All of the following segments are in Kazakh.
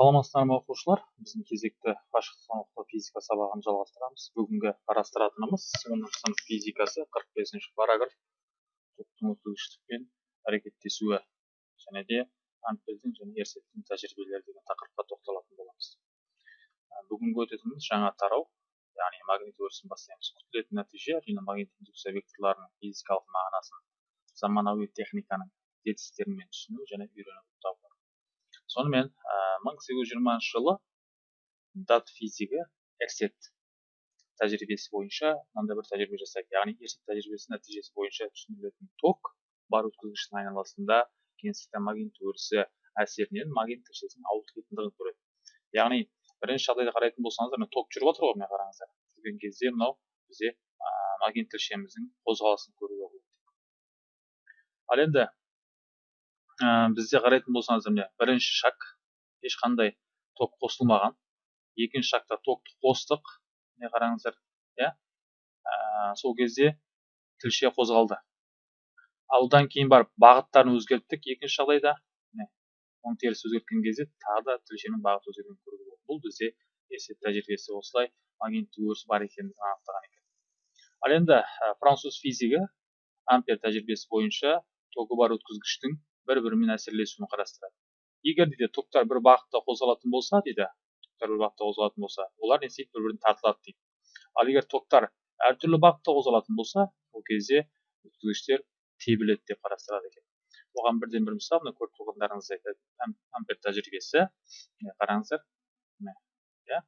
саламатсыздар ма оқушылар? Біздің кезекті қашықтықтан оқыту физика сабағын жалғастырамыз. Бүгінгі қарастыратынымыз оныншы сынып физикасы қырық бесінші параграф. Токтың өткізгіштікпен әрекеттесуі және де ампердің және ерсеттің тәжірибелері деген тақырыпқа тоқталатын боламыз. Бүгінгі өтетініміз жаңа тарау яғни магнит өрісін бастаймыз. Күтілетін нәтиже әрине магнит индукция векторларының физикалық мағынасын заманауи техниканың жетістіктерімен түсіну және үйрену болып табылады. Сонымен мың сегіз жүз жиырмасыншы жылы дат физигі эрсет тәжірибесі бойынша мынандай бір тәжірибе жасайды яғни эрсет тәжірибесі нәтижесі бойынша түсіндірілетін ток бар өткізгіштің айналасында кеңістікте магнит өрісі әсерінен магнит тілшесінің ауытқып кететіндігін көреді. Яғни бірінші жағдайда қарайтын болсаңыздар мына ток жүріп жатыр ғой мына қараңыздар. Жүрген кезде мынау бізде магнит тілшеміздің қозғалысын көруге болады. Ал енді ә, бізде қарайтын болсаңыздар міне бірінші шаг ешқандай ток қосылмаған. Екінші шагта токты қостық міне қараңыздар иә? Ә, сол кезде тілше қозғалды. Ал одан кейін барып бағыттарын өзгерттік екінші жағдайда. Міне оң теріс өзгерткен кезде тағы да тілшенің бағыты өзгергенін көруге болады бұл бізде есеп тәжірибесі осылай магниттік өріс бар екендігін анықтаған екен. Ал енді ә, француз физигі ампер тәжірибесі бойынша тогі бар өткізгіштің бір бірімен әсерлесуін қарастырады. Егер дейді токтар бір бағытта қозғалатын болса дейді токтар бір бағытта қозғалатын болса олар не істейді бір біріне тартылады дейді ал егер токтар әртүрлі бағытта қозғалатын болса ол кезде өткізгіштер тебіледі деп қарастырады екен оған бірден бір мысал мына көріп тұрғандарыңыз ампер тәжірибесі қараңыздар иә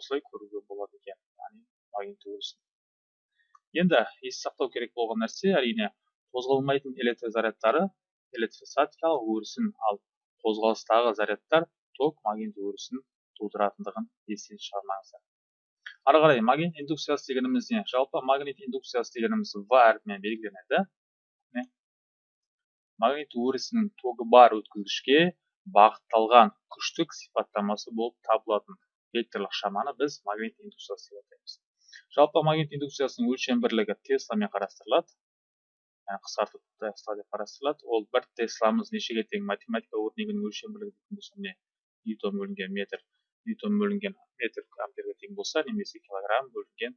осылай көруге болады екен яғни магнит өрісін енді есте сақтау керек болған нәрсе әрине қозғалмайтын электр зарядтары электростатикалық өрісін ал қозғалыстағы зарядтар ток магнит өрісін тудыратындығын естен шығармаңыздар. Ары қарай магнит индукциясы дегеніміз не? Жалпы магнит индукциясы дегеніміз в әрпімен белгіленеді. Магнит өрісінің тогы бар өткізгішке бағытталған күштік сипаттамасы болып табылатын векторлық шаманы біз магнит индукциясы деп атаймыз. Жалпы магнит индукциясының өлшем бірлігі тесламен қарастырылады. Қысқартып тесла деп қарастырылады ол бір тесламыз нешеге тең математика өрнегінің өлшем бірлігі дейтін болса міне ньютон бөлінген метр ньютон бөлінген метр амперге тең болса немесе килограмм бөлінген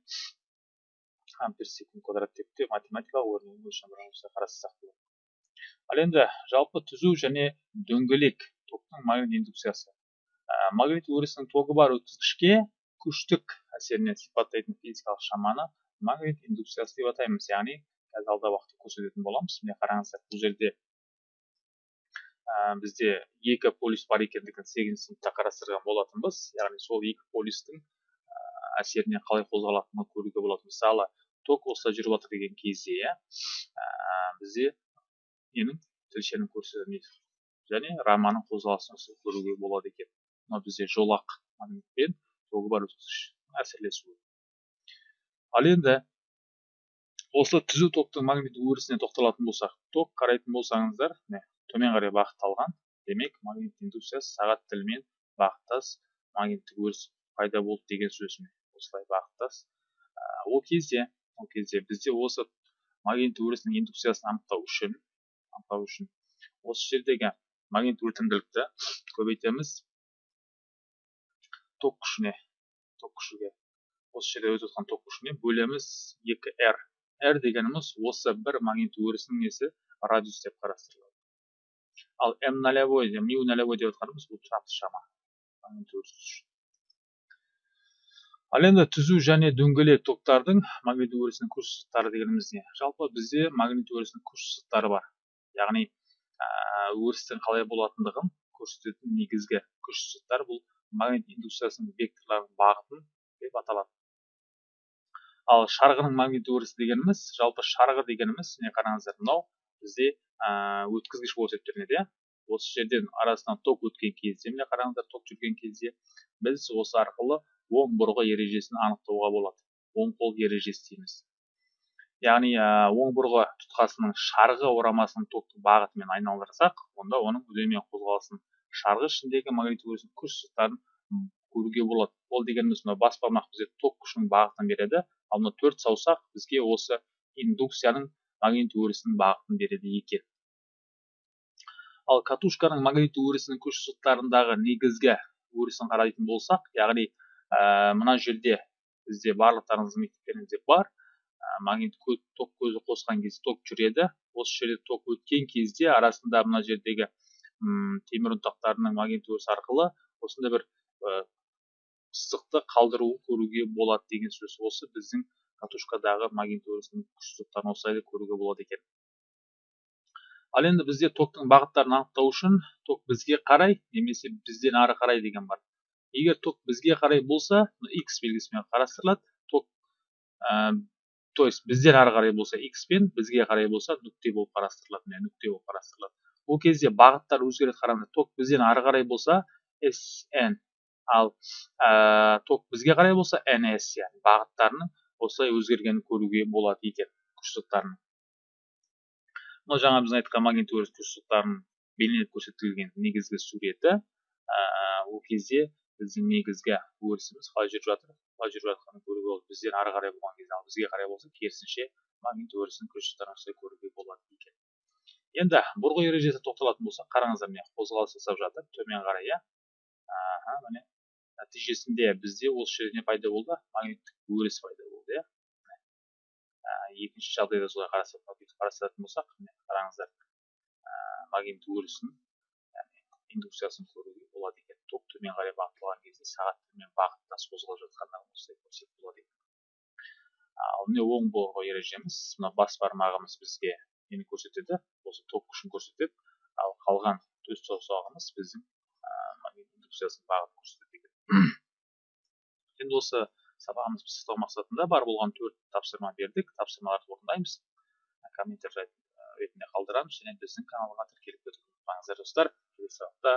ампер секунд квадрат деп те математикалық өрнегінің өлшем бірлігін қарастырсақ болады ал енді жалпы түзу және дөңгелек токтың магнит индукциясы магнит өрісінің тогы бар өткізгішке күштік әсерінен сипаттайтын физикалық шаманы магнит индукциясы деп атаймыз яғни қазір алдағы уақытта көрсететін боламыз. Міне қараңыздар бұл жерде ә, бізде екі полюс бар екендігін сегізінші сыныпта қарастырған болатынбыз. Яғни сол екі полюстің ә, әсеріне қалай қозғалатынын көруге болады. Мысалы ток осылай жүріп жатыр деген кезде ә, бізде ненің тілшенің көрсетілмейді және раманың қозғалысын көруге болады екен. Мына бізде жолақ магнитпен тогы бар әсерлесуі. Ал енді осы түзу токтың магниттік өрісіне тоқталатын болсақ ток қарайтын болсаңыздар міне төмен қарай бағытталған. Демек магнит индукциясы сағат тілімен бағыттас магниттік өріс пайда болды деген сөз осылай бағыттас. Ол кезде ол кезде бізде осы магнит өрісінің индукциясын анықтау үшін анықтау үшін осы жердегі магнит өтімділікті көбейтеміз. Ток күшіне ток күшіге осы жерде өтіп жатқан ток күшіне бөлеміз екі р r дегеніміз осы бір магнит өрісінің несі? Радиус деп қарастырылады. Ал м нолевой мю нолевой деп жатқанымыз бұл тұрақты шама. Магнит өрісі ал енді түзу және дөңгелек токтардың магнит өрісінің күш сызықтары дегеніміз не? Жалпы бізде магнит өрісінің күш сызықтары бар. Яғни өрістің қалай болатындығын көрсететін негізгі күш сызықтар бұл магнит индукциясының векторларының бағытын деп аталады. Ал шарғының магнит өрісі дегеніміз жалпы шарғы дегеніміз міне қараңыздар мынау бізде өткізгіш болып есептелінеді иә? осы жерден арасынан ток өткен кезде міне қараңыздар ток жүрген кезде біз осы арқылы оң бұрғы ережесін анықтауға болады. Оң қол ережесі дейміз. Яғни оң бұрғы тұтқасының шарғы орамасының токтың бағытымен айналдырсақ онда оның үдеме қозғалысын шарғы ішіндегі магнит өрісінің күш сызықтарын көруге болады. Ол дегеніміз мына бас бармақ бізге ток күшінің бағытын береді. Ал мына төрт саусақ бізге осы индукцияның магнит өрісінің бағытын береді екен. Ал катушканың магнит өрісінің күш сызықтарындағы негізгі өрісін қарайтын болсақ яғни ә, мына жерде бізде барлықтарыңыздың мектептеріңізде бар. Ә, магнит ток көзі қосқан кезде ток жүреді. Осы жерде ток өткен кезде арасында мына жердегі темір ұнтақтарының магнит өрісі арқылы осындай бір сызықты қалдыруын көруге болады деген сөз. Осы біздің катушкадағы магнит өрісінің күш сызықтарын осылай көруге болады екен. Ал енді бізде токтың бағыттарын анықтау үшін ток бізге қарай немесе бізден ары қарай деген бар. Егер ток бізге қарай болса x белгісімен қарастырылады. Ток ә, то есть бізден ары қарай болса x пен бізге қарай болса нүкте болып қарастырылады міне нүкте болып қарастырылады. Ол кезде бағыттар өзгереді қараңыздар ток бізден ары қарай болса sn ал ә, ток бізге қарай болса ns яғни бағыттарының осылай өзгергенін көруге болады екен күштықтарын мынау жаңа біз айтқан магнит өріс күштықтарын бейнелеп көрсетілген негізгі суреті ә, ол кезде біздің негізгі өрісіміз қалай жүріп жатыр қалай жүріп жатқанын көруге болады. Бізден ары қарай болған кезде ал бізге қарай болса керісінше магнит өрісінің күштықтарын осылай көруге болады екен. Енді бұрғы ережесіне тоқталатын болсақ қараңыздар міне қозғалыс жасап жатыр төмен қарай иә? Міне. Нәтижесінде бізде осы жерде не пайда болды магниттік өріс пайда болды иә. Ә, екінші жағдайда солай қарастыратын болсақ қараңыздар ә, магнит өрісін индукциясын көруге болады екен. Ток төмен қарай бағытталған кезде сағат төмен бағыттас қозғалып жатқанда осылай көрсек болады екен. Ал міне оң борғы ережеміз мына бас бармағымыз бізге нені көрсетеді? Осы ток күшін көрсетеді. Ал қалған төс саусағымыз біздің магнит индукциясының бағытын көрсетеді. енді осы сабағымызды пысықтау мақсатында бар болған төрт тапсырма бердік. Тапсырмаларды орындаймыз. Комментарий ретінде қалдырамыз және біздің каналға тіркеліп кетуді ұмытпаңыздар достар. Келесі сабақта